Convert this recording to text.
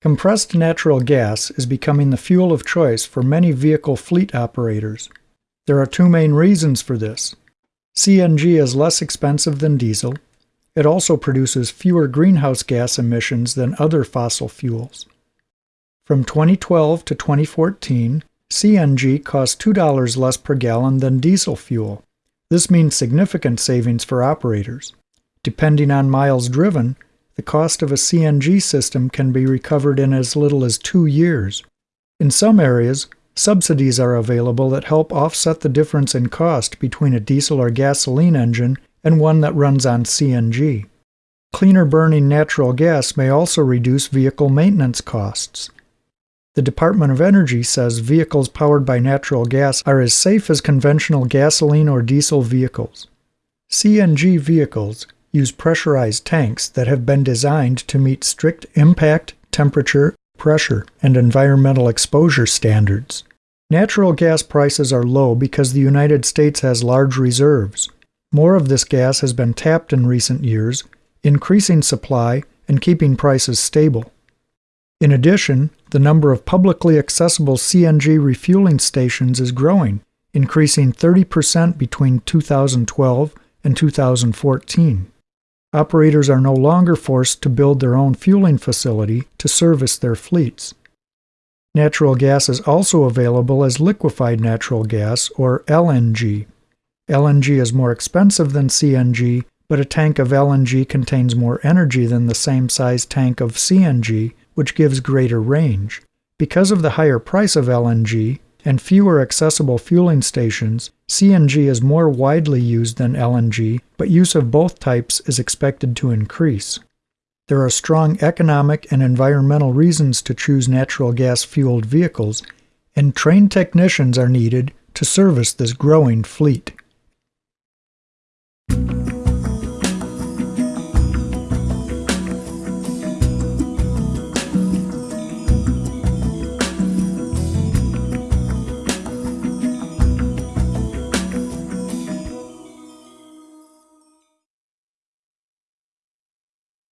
Compressed natural gas is becoming the fuel of choice for many vehicle fleet operators. There are two main reasons for this. CNG is less expensive than diesel. It also produces fewer greenhouse gas emissions than other fossil fuels. From 2012 to 2014, CNG cost $2 less per gallon than diesel fuel. This means significant savings for operators. Depending on miles driven, the cost of a CNG system can be recovered in as little as two years. In some areas, subsidies are available that help offset the difference in cost between a diesel or gasoline engine and one that runs on CNG. Cleaner burning natural gas may also reduce vehicle maintenance costs. The Department of Energy says vehicles powered by natural gas are as safe as conventional gasoline or diesel vehicles. CNG vehicles use pressurized tanks that have been designed to meet strict impact, temperature, pressure, and environmental exposure standards. Natural gas prices are low because the United States has large reserves. More of this gas has been tapped in recent years, increasing supply and keeping prices stable. In addition, the number of publicly accessible CNG refueling stations is growing, increasing 30% between 2012 and 2014. Operators are no longer forced to build their own fueling facility to service their fleets. Natural gas is also available as liquefied natural gas, or LNG. LNG is more expensive than CNG, but a tank of LNG contains more energy than the same size tank of CNG which gives greater range. Because of the higher price of LNG and fewer accessible fueling stations, CNG is more widely used than LNG, but use of both types is expected to increase. There are strong economic and environmental reasons to choose natural gas fueled vehicles, and trained technicians are needed to service this growing fleet.